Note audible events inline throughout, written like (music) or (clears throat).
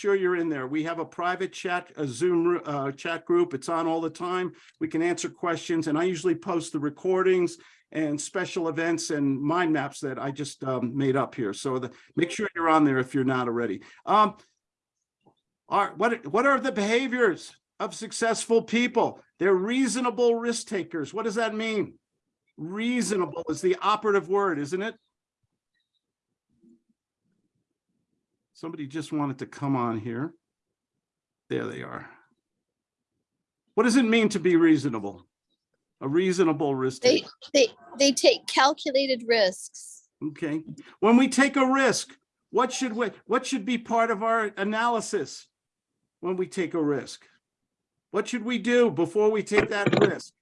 sure you're in there. We have a private chat, a Zoom uh, chat group. It's on all the time. We can answer questions and I usually post the recordings and special events and mind maps that I just um, made up here. So the, make sure you're on there if you're not already. Um, are, what, what are the behaviors of successful people? They're reasonable risk takers. What does that mean? Reasonable is the operative word, isn't it? Somebody just wanted to come on here. There they are. What does it mean to be reasonable? A reasonable risk. They, they, they take calculated risks. Okay. When we take a risk, what should we, what should be part of our analysis when we take a risk? What should we do before we take that risk?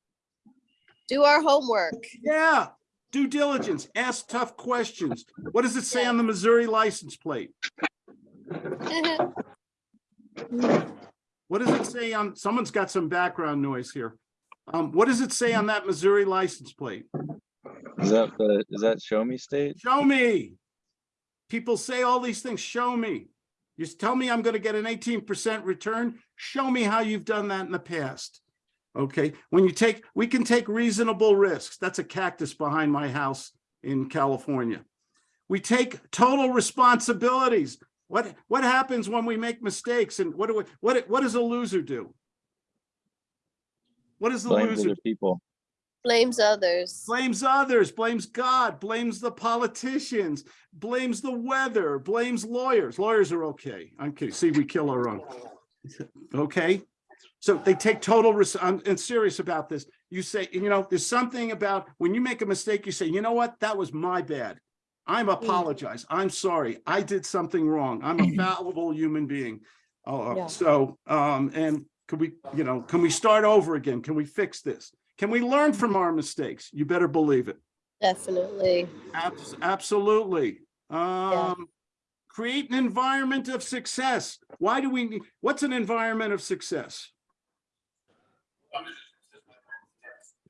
Do our homework. Yeah, due diligence, ask tough questions. What does it say on the Missouri license plate? What does it say on, someone's got some background noise here. Um, what does it say on that Missouri license plate? Is that the, is that show me state? Show me. People say all these things, show me. You tell me I'm gonna get an eighteen percent return, show me how you've done that in the past. Okay, when you take, we can take reasonable risks. That's a cactus behind my house in California. We take total responsibilities. What, what happens when we make mistakes and what do we, what, what does a loser do? What does the Blame loser other people. Blames others. blames others, blames God, blames the politicians, blames the weather, blames lawyers. Lawyers are okay. I'm. See, we kill our own. Okay? So they take total, res- I'm and serious about this. You say, you know, there's something about when you make a mistake, you say, you know what? That was my bad. I'm apologize. I'm sorry. I did something wrong. I'm a (laughs) fallible human being. Uh, Yeah. so, um, and could we, you know, can we start over again? Can we fix this? Can we learn from our mistakes? You better believe it. Definitely. Abs- Absolutely. Um, create an environment of success. Why do we need, what's an environment of success?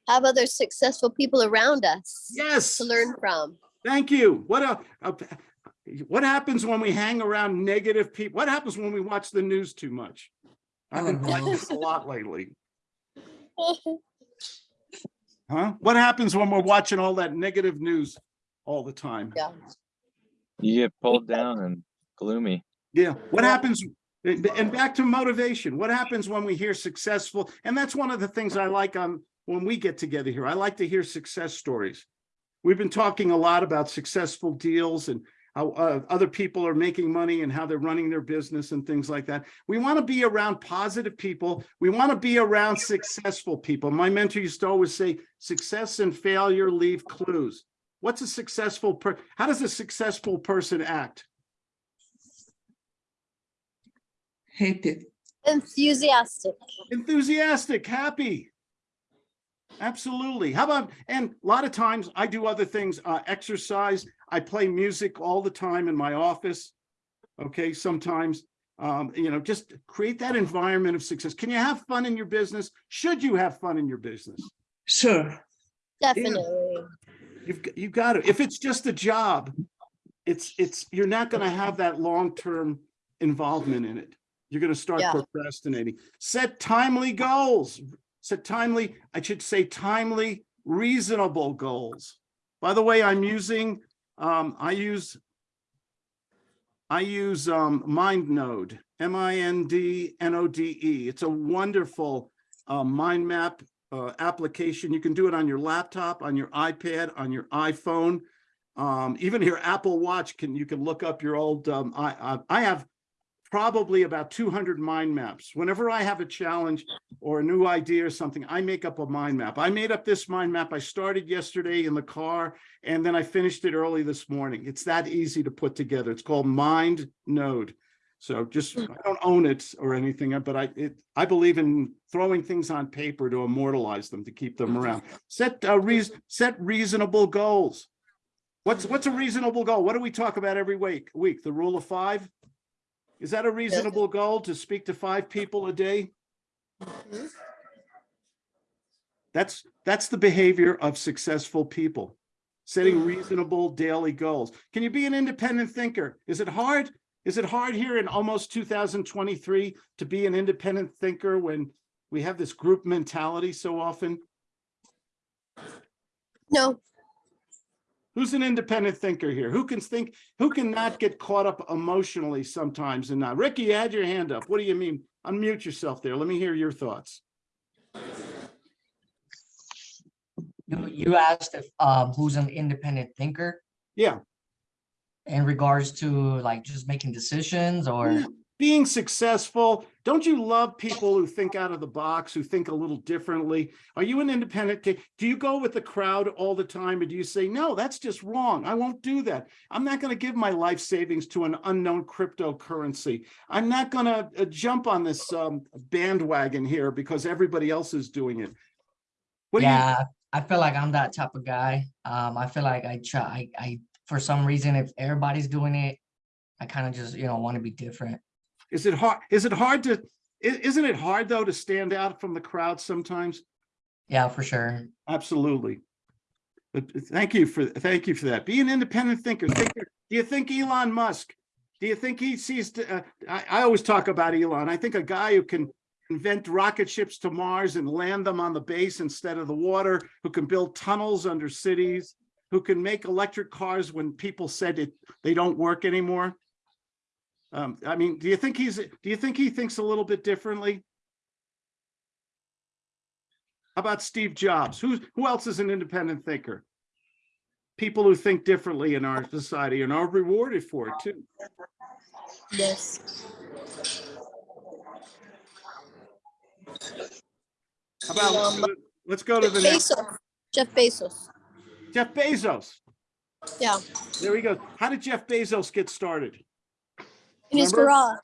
Have other successful people around us Yes, to learn from. Thank you. What a, a- what happens when we hang around negative people? What happens when we watch the news too much? I've been uh-huh. like this a lot lately. (laughs) Huh? What happens when we're watching all that negative news all the time? Yeah. You get pulled down and gloomy. Yeah, what happens, and and back to motivation, what happens when we hear successful, and that's one of the things I like on, when we get together here, I like to hear success stories. We've been talking a lot about successful deals and how uh, other people are making money and how they're running their business and things like that. We want to be around positive people. We want to be around successful people. My mentor used to always say, success and failure leave clues. What's a successful per, how does a successful person act? hated. Enthusiastic. enthusiastic, happy. Absolutely. How about, and a lot of times I do other things, uh, exercise. I play music all the time in my office. Okay, sometimes, um, you know, just create that environment of success. Can you have fun in your business? Should you have fun in your business? Sure. Definitely. You've, you've got to, if it's just a job, it's, it's, you're not going to have that long-term involvement in it. You're going to start Yeah. procrastinating. Set timely goals. Set timely, I should say timely, reasonable goals. By the way, I'm using, um, I use, I use, um, MindNode, M-I-N-D-N-O-D-E. It's a wonderful, uh, mind map, uh, application. You can do it on your laptop, on your iPad, on your iPhone. Um, even your Apple Watch can, you can look up your old, um, I, I, I have probably about two hundred mind maps. Whenever I have a challenge or a new idea or something, I make up a mind map. I made up this mind map. I started yesterday in the car and then I finished it early this morning. It's that easy to put together. It's called Mind Node. So just, I don't own it or anything, but I, it, I believe in throwing things on paper to immortalize them, to keep them around. Set, uh, reas set reasonable goals. What's, what's a reasonable goal? What do we talk about every week? Week, the rule of five? Is that a reasonable goal to speak to five people a day? That's, that's the behavior of successful people. Setting reasonable daily goals. Can you be an independent thinker? Is it hard? Is it hard here in almost two thousand twenty-three to be an independent thinker when we have this group mentality so often? No, Who's an independent thinker here? Who can think, who can not get caught up emotionally sometimes and not? Ricky, you had your hand up. What do you mean? Unmute yourself there. Let me hear your thoughts. You, you asked if, um, who's an independent thinker Yeah, in regards to like just making decisions or? Yeah. Being successful. Don't you love people who think out of the box, who think a little differently? Are you an independent? Do you go with the crowd all the time or do you say, no, that's just wrong. I won't do that. I'm not going to give my life savings to an unknown cryptocurrency. I'm not going to jump on this um, bandwagon here because everybody else is doing it. What do Yeah, I feel like I'm that type of guy. Um, I feel like I try, I, I, for some reason, if everybody's doing it, I kind of just, you know, want to be different. Is it hard? Is it hard to, isn't it hard though to stand out from the crowd sometimes? Yeah, for sure. Absolutely. But thank you for, thank you for that. Be an independent thinker. Thinker. Do you think Elon Musk, do you think he sees, uh, I, I always talk about Elon. I think a guy who can invent rocket ships to Mars and land them on the base instead of the water, who can build tunnels under cities, who can make electric cars when people said it, they don't work anymore. Um, I mean, do you think he's, do you think he thinks a little bit differently? How about Steve Jobs? Who's, who else is an independent thinker? People who think differently in our society and are rewarded for it too. yes. How about, Um, let's go to the next, Bezos, Jeff Bezos. Jeff Bezos. Yeah, There we go. How did Jeff Bezos get started? In his garage,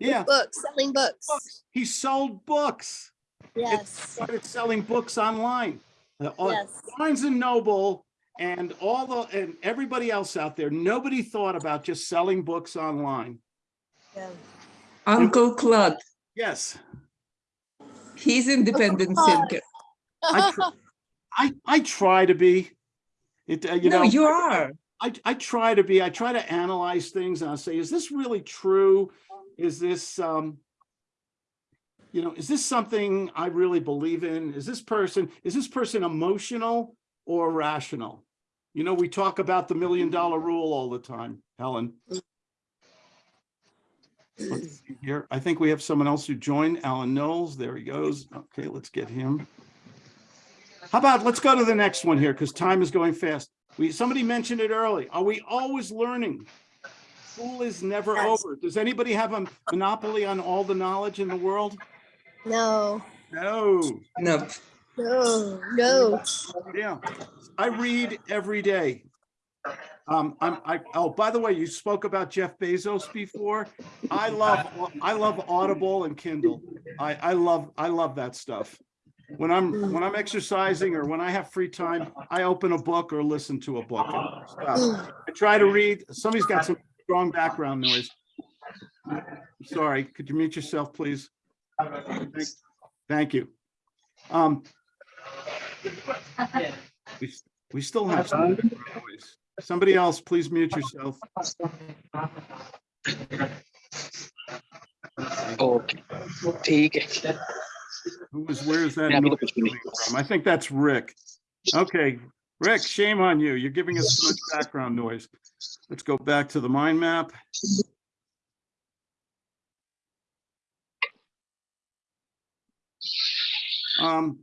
Yeah, books, selling books. he sold books. Yes, Started selling books online. Uh, on yes. Barnes and Noble and all the, and everybody else out there, nobody thought about just selling books online. yeah. Uncle Claude, Yes, he's independent Oh, thinker. I, I, I try to be. It, uh, you No, know. you are. I, I try to be, I try to analyze things and I'll say, is this really true? Is this, um, you know, is this something I really believe in? Is this person, is this person emotional or rational? You know, we talk about the million dollar rule all the time, Helen. Here, I think we have someone else who joined, Alan Knowles. There he goes. Okay, let's get him. How about, let's go to the next one here because time is going fast. We, somebody mentioned it early. Are we always learning? School is never Yes. over. Does anybody have a monopoly on all the knowledge in the world? No, No, No, no, no. yeah. I read every day. Um, I'm, I, oh, by the way, you spoke about Jeff Bezos before. I love, I love Audible and Kindle. I, I love, I love that stuff When I'm, when I'm exercising or when I have free time, I open a book or listen to a book. and stuff. Mm. I try to read. Somebody's got some strong background noise. Sorry, could you mute yourself, please? Thank- Thank you. Um. We, we still have some background noise. Somebody else, please mute yourself. Okay ठीक है who is, where is that Yeah, noise coming from? I think that's Rick. Okay, Rick, shame on you. You're giving us too much background noise. Let's go back to the mind map. Um,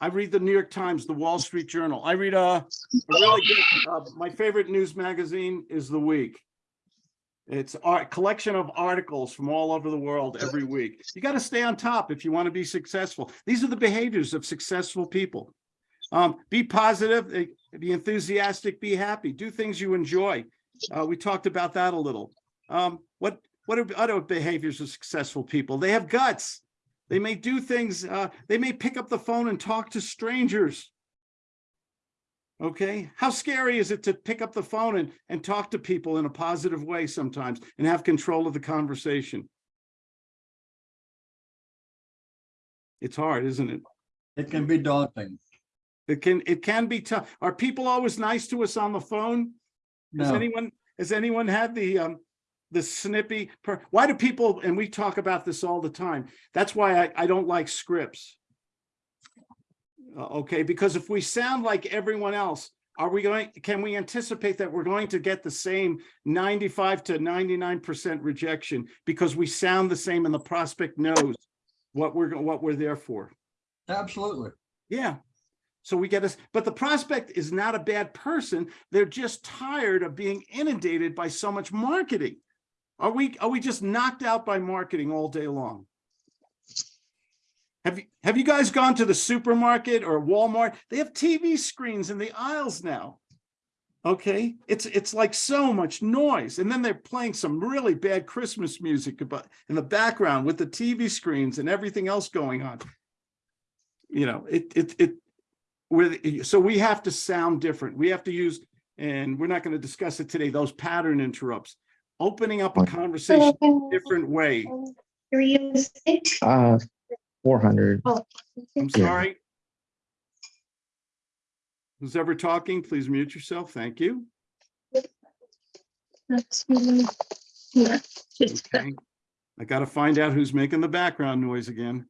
I read the New York Times, the Wall Street Journal. I read uh, a really good, uh, my favorite news magazine is The Week. It's a collection of articles from all over the world every week. You got to stay on top if you want to be successful. These are the behaviors of successful people. Um, be positive, eh, be enthusiastic, be happy, do things you enjoy. Uh, we talked about that a little. Um, what, what are other behaviors of successful people? They have guts. They may do things, uh, they may pick up the phone and talk to strangers. Okay, how scary is it to pick up the phone and, and talk to people in a positive way sometimes and have control of the conversation? It's hard, isn't it? It can be daunting. It can, it can be tough. Are people always nice to us on the phone? No. Has anyone, has anyone had the, um, the snippy, per- why do people, and we talk about this all the time, that's why I, I don't like scripts. Uh, Okay, because if we sound like everyone else, are we going, can we anticipate that we're going to get the same ninety-five to ninety-nine percent rejection? Because we sound the same and the prospect knows what we're, what we're there for. Absolutely. Yeah. So we get us, but the prospect is not a bad person. They're just tired of being inundated by so much marketing. Are we, are we just knocked out by marketing all day long? Have you, have you guys gone to the supermarket or Walmart? They have TV screens in the aisles now. Okay, it's, it's like so much noise. And then they're playing some really bad Christmas music about in the background with the TV screens and everything else going on you know, it, it, it, with, so we have to sound different. We have to use, and we're not going to discuss it today, those pattern interrupts. Opening up a conversation a different way. Uh, four hundred. Oh, I'm Yeah. sorry. Who's ever talking, please mute yourself. Thank you. Okay. I got to find out who's making the background noise again.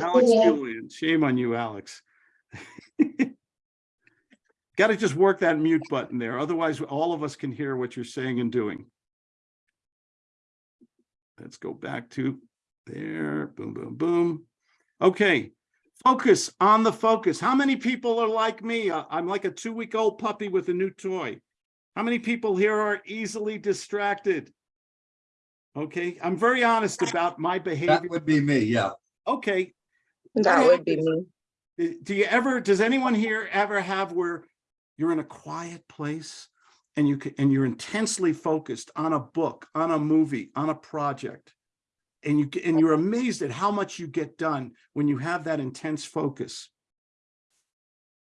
Alex Julian, shame on you, Alex. (laughs) Got to just work that mute button there. Otherwise, all of us can hear what you're saying and doing. Let's go back to there. Boom, boom, boom. Okay, focus on the focus. How many people are like me? Uh, I'm like a two-week-old puppy with a new toy. How many people here are easily distracted? Okay, I'm very honest about my behavior. That would be me, yeah. Okay, That would be me. Do you ever, does anyone here ever have where you're in a quiet place and you can, and you're intensely focused on a book, on a movie, on a project? And you and you're amazed at how much you get done when you have that intense focus.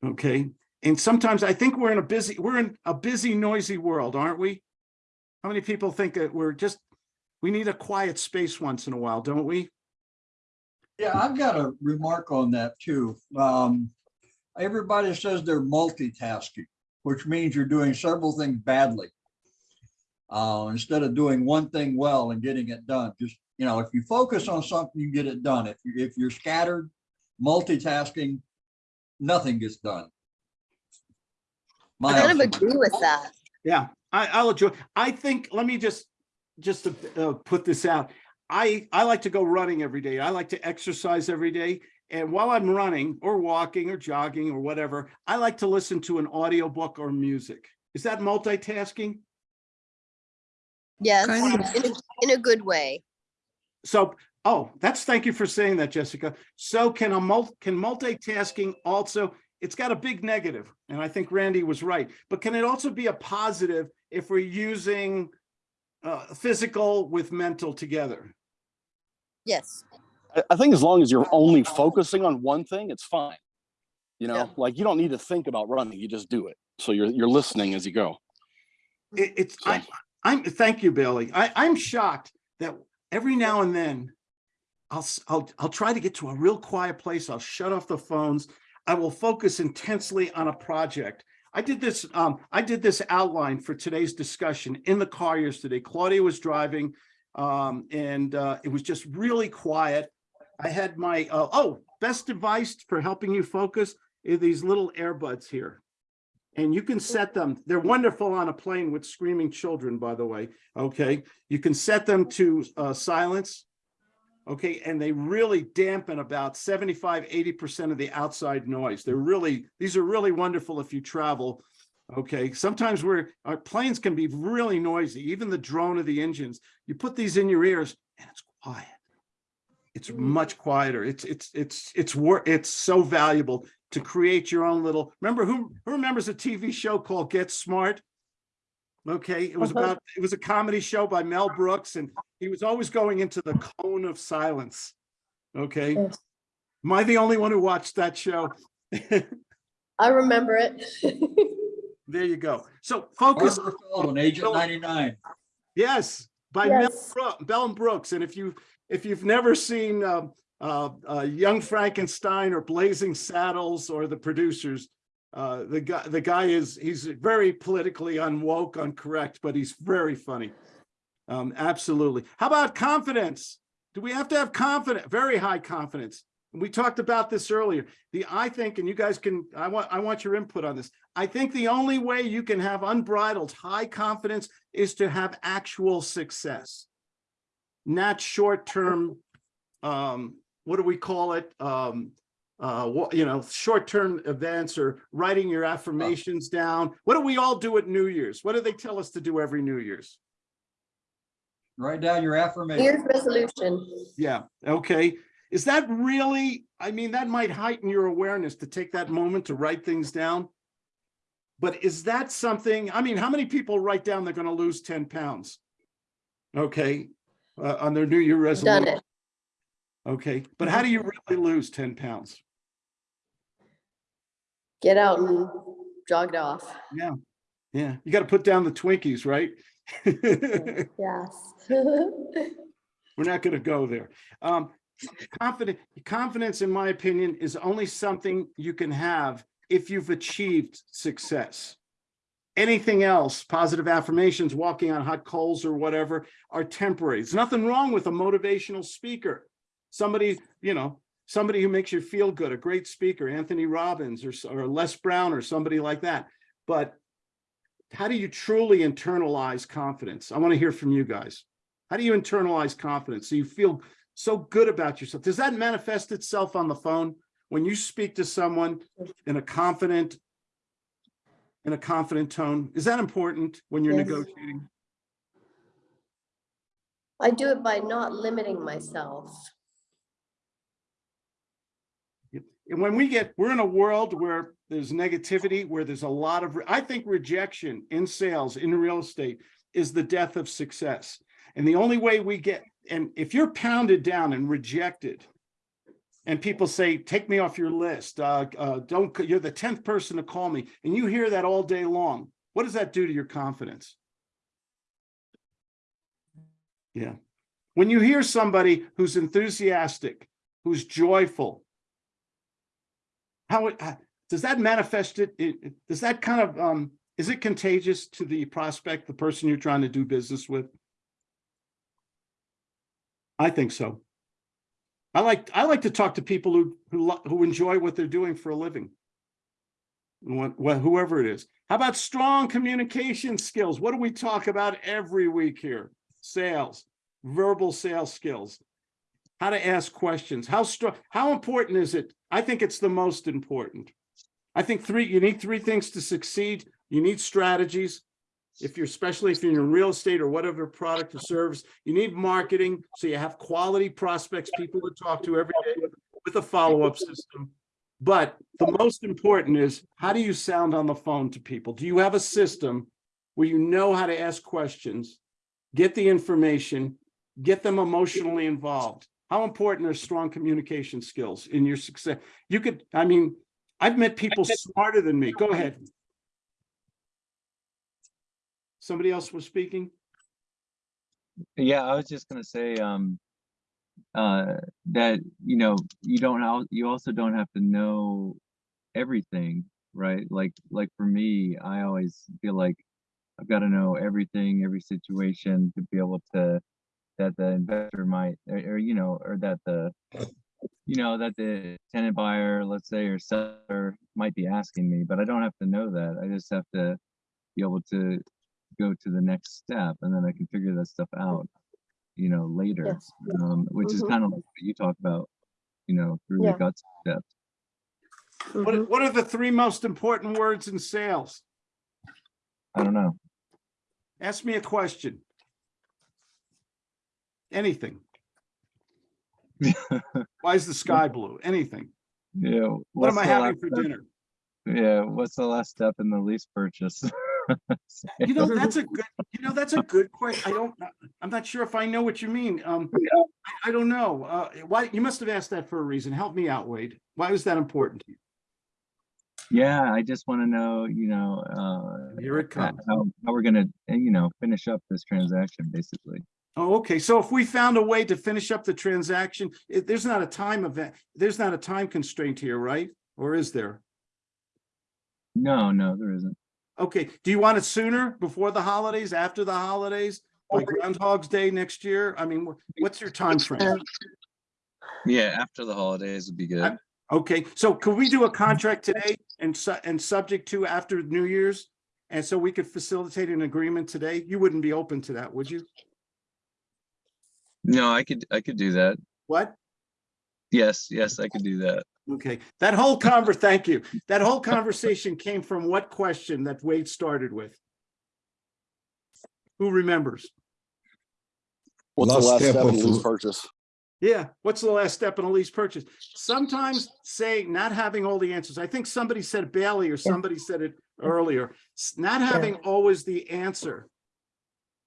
Okay, and sometimes I think we're in a busy, we're in a busy, noisy world, aren't we? How many people think that we're just, we need a quiet space once in a while, don't we? Yeah, I've got a remark on that too. Um, everybody says they're multitasking, which means you're doing several things badly. Uh, instead of doing one thing well and getting it done, just, you know, if you focus on something, you get it done. If you, if you're scattered, multitasking, nothing gets done. My I kind of agree with that. Yeah, I, I'll enjoy, I think, let me just, just to uh, put this out. I, I like to go running every day. I like to exercise every day. And while I'm running or walking or jogging or whatever, I like to listen to an audiobook or music. Is that multitasking? Yes, Kind of. in a, in a good way. So, oh, that's, thank you for saying that, Jessica. So can a mul, can multitasking also, it's got a big negative, and I think Randy was right, but can it also be a positive if we're using uh, physical with mental together? Yes. I, I think as long as you're only focusing on one thing, it's fine. You know, Yeah. like you don't need to think about running, you just do it. So you're, you're listening as you go. It, it's, I, I'm, thank you, Billy. I, I'm shocked that every now and then I'll, s- I'll, I'll try to get to a real quiet place. I'll shut off the phones. I will focus intensely on a project. I did this, um, I did this outline for today's discussion in the car yesterday. Claudia was driving, um, and, uh, it was just really quiet. I had my, uh, oh, best advice for helping you focus are these little earbuds here. And you can set them, they're wonderful on a plane with screaming children, by the way, okay? You can set them to uh, silence. Okay, and they really dampen about 75, 80% of the outside noise. They're really, these are really wonderful if you travel. Okay, sometimes we're, our planes can be really noisy, even the drone of the engines. You put these in your ears and it's quiet. It's mm. much quieter. It's, it's, it's, it's work, it's so valuable to create your own little, remember who, who remembers a TV show called Get Smart? Okay, it was uh-huh. about, it was a comedy show by Mel Brooks and he was always going into the cone of silence. Okay? Am I the only one who watched that show? I remember it. (laughs) There you go. So focus, Barbara Feldon, Agent ninety-nine. yes, by Mel Yes. Brooks, Bell and Brooks. And if you, if you've never seen um, uh, uh, Young Frankenstein or Blazing Saddles or The Producers, Uh, the guy, the guy is, he's very politically unwoke, uncorrect, but he's very funny. Um, absolutely. How about confidence? Do we have to have confidence, very high confidence? We talked about this earlier. The, I think, and you guys can, I want, I want your input on this. I think the only way you can have unbridled high confidence is to have actual success. Not short-term, um, what do we call it? Um, uh, what, you know, short-term events or writing your affirmations down. What do we all do at New Year's? What do they tell us to do every New Year's? Write down your affirmation. Year's resolution. Yeah, okay. Is that really, I mean, that might heighten your awareness to take that moment to write things down. But is that something, I mean, how many people write down they're gonna lose ten pounds? Okay, uh, on their New Year resolution? Done it. okay, but how do you really lose ten pounds? Get out and jog it off. Yeah, yeah, you gotta put down the Twinkies, right? (laughs) Yes. (laughs) We're not gonna go there. Um, confident, confidence, in my opinion, is only something you can have if you've achieved success. Anything else, positive affirmations, walking on hot coals or whatever, are temporary. There's nothing wrong with a motivational speaker. Somebody, you know, somebody who makes you feel good, a great speaker, Anthony Robbins or, or Les Brown or somebody like that. But how do you truly internalize confidence? I want to hear from you guys. How do you internalize confidence? So you feel so good about yourself. Does that manifest itself on the phone? When you speak to someone in a confident, in a confident tone, is that important when you're Yes. negotiating? I do it by not limiting myself. And when we get, we're in a world where there's negativity, where there's a lot of, I think rejection in sales, in real estate is the death of success. And the only way we get, and if you're pounded down and rejected, and people say, take me off your list, uh, uh, don't, you're the 10th person to call me, and you hear that all day long, what does that do to your confidence? Yeah. When you hear somebody who's enthusiastic, who's joyful, how, uh, does that manifest it- does that kind of, um, is it contagious to the prospect, the person you're trying to do business with? I think so. I like, I like to talk to people who, who, who enjoy what they're doing for a living. What- whoever it is. How about strong communication skills? What do we talk about every week here? Sales, verbal sales skills. How to ask questions, how strong, how important is it? I think it's the most important. I think three, you need three things to succeed. You need strategies. If you're, especially if you're in real estate or whatever product or service, you need marketing, so you have quality prospects, people to talk to every day with- a follow-up system. But the most important is, how do you sound on the phone to people? Do you have a system where you know how to ask questions, get the information, get them emotionally involved? How important are strong communication skills in your success? You could, I mean, I've met people smarter than me. Go ahead. Somebody else was speaking? Yeah, I was just gonna say, um, uh, that, you know, you don't, you also don't have to know everything, right? Like, like for me, I always feel like I've got to know everything, every situation to be able to, that the investor might, or, or, you know, or that the, you know, that the tenant buyer, let's say, or seller might be asking me, but I don't have to know that. I just have to be able to go to the next step and then I can figure that stuff out, you know, later. Yes. Um, which is Mhm. kind of like what you talk about, you know, through Yeah. the guts steps. What, Mhm. what are the three most important words in sales? I don't know. Ask me a question. Anything. (laughs) Why is the sky blue? Anything. Yeah. What what's am I the having last for step- dinner? Yeah, what's the last step in the lease purchase? (laughs) (laughs) You know, that's a good, (laughs) you know, that's a good question. I don't, I'm not sure if I know what you mean. Um, I, I don't know. Uh, why, you must have asked that for a reason. Help me out, Wade. Why was that important to you? Yeah, I just want to know, you know, uh, Here it comes. how, how we're gonna, uh, you know, finish up this transaction, basically. Oh, okay. So if we found a way to finish up the transaction, it, there's not a time event, there's not a time constraint here, right? Or is there? No, no, there isn't. Okay, do you want it sooner, before the holidays, after the holidays? Like Groundhog's Day next year? I mean, what's your time frame? Yeah, after the holidays would be good. Okay, so could we do a contract today and su- and subject to after New Year's? And so we could facilitate an agreement today? You wouldn't be open to that, would you? No, I could, I could do that. What? Yes, yes, I could do that. Okay, that whole conver, thank you. That whole conversation came from what question that Wade started with? Who remembers? What's the Last last step step in of- lease purchase? Yeah, what's the last step in a lease purchase? Sometimes saying, not having all the answers. I think somebody said Bailey or somebody said it earlier. Not having always the answer.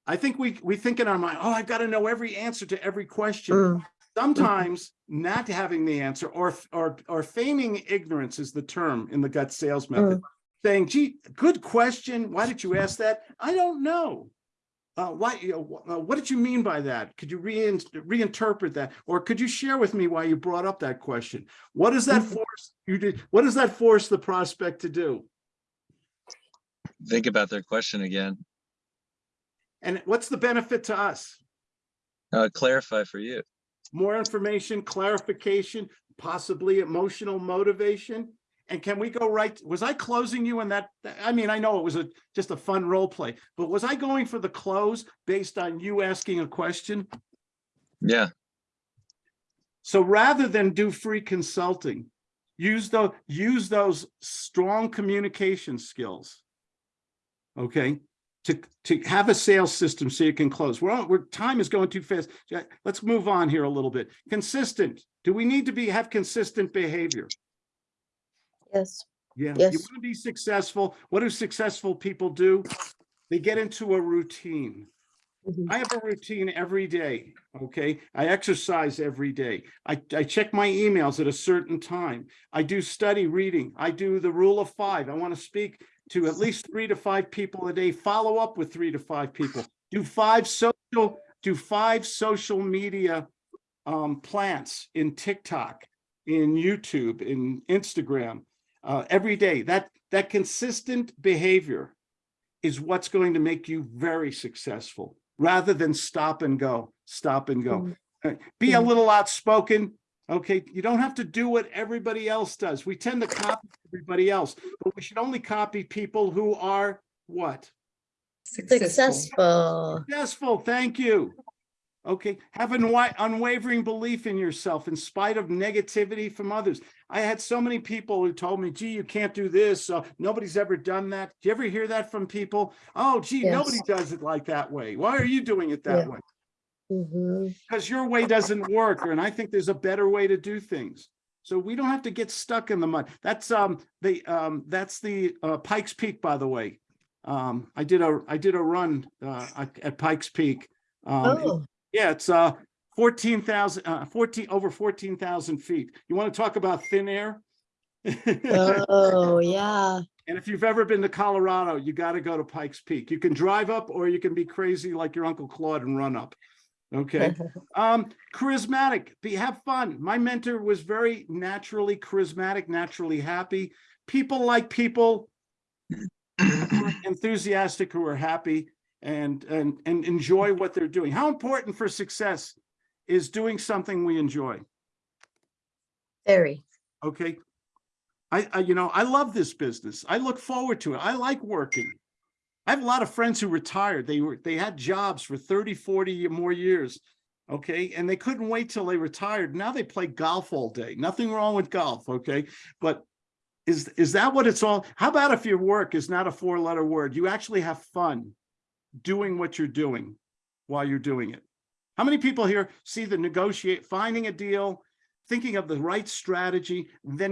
I think we, we think in our mind, oh, I've got to know every answer to every question. Mm. Sometimes not having the answer or, or, or feigning ignorance is the term in the gut sales method. Saying, gee, good question. Why did you ask that? I don't know. Uh, why, you know, uh, what did you mean by that? Could you rein reinterpret that? Or could you share with me why you brought up that question? What does that force you did? What does that force the prospect to do? Think about their question again. And what's the benefit to us? Uh, clarify for you. More information, clarification, possibly emotional motivation? And can we go right, was I closing you in that? I mean, I know it was a, just a fun role play, but was I going for the close based on you asking a question? Yeah, So rather than do free consulting, use those, use those strong communication skills. Okay, to, to have a sales system so you can close. We're, on- we're, time is going too fast. Let's move on here a little bit. Consistent. Do we need to be, have consistent behavior? Yes. Yeah, you want to be successful. What do successful people do? They get into a routine. Mhm. I have a routine every day, okay? I exercise every day. I, I check my emails at a certain time. I do study reading. I do the rule of five. I want to speak to at least three to five people a day, follow up with three to five people. Do five social, do five social media um, plants in TikTok, in YouTube, in Instagram, uh, every day. That, that consistent behavior is what's going to make you very successful rather than stop and go, stop and go. Mm. Uh, Be a Mhm. little outspoken. Okay, you don't have to do what everybody else does. We tend to copy everybody else, but we should only copy people who are what? Successful. Successful, thank you. Okay, have an unwavering belief in yourself in spite of negativity from others. I had so many people who told me, gee, you can't do this. Uh, nobody's ever done that. Do you ever hear that from people? Oh, gee, nobody does it like that way. Why are you doing it that Yeah. way? Mhm. Because your way doesn't work, and I think there's a better way to do things. So we don't have to get stuck in the mud. That's um the um that's the uh Pikes Peak, by the way. Um, I did a I did a run uh at- Pikes Peak. Um, Oh, yeah, it's uh fourteen thousand, uh fourteen, over fourteen thousand feet. You want to talk about thin air? (laughs) oh, yeah. And if you've ever been to Colorado, you got to go to Pikes Peak. You can drive up or you can be crazy like your Uncle Claude and run up. Okay. (laughs) Um, charismatic, be, have fun. My mentor was very naturally charismatic, naturally happy. People like people (clears throat) enthusiastic, who are happy and, and, and enjoy what they're doing. How important for success is doing something we enjoy? Very. Okay. I, I, you know, I love this business. I look forward to it. I like working. I have a lot of friends who retired. They were, they had jobs for 30, 40 more years. Okay. And they couldn't wait till they retired. Now they play golf all day. Nothing wrong with golf. Okay. But is, is that what it's all? How about if your work is not a four letter word? You actually have fun doing what you're doing while you're doing it. How many people here see the negotiate, finding a deal, thinking of the right strategy, then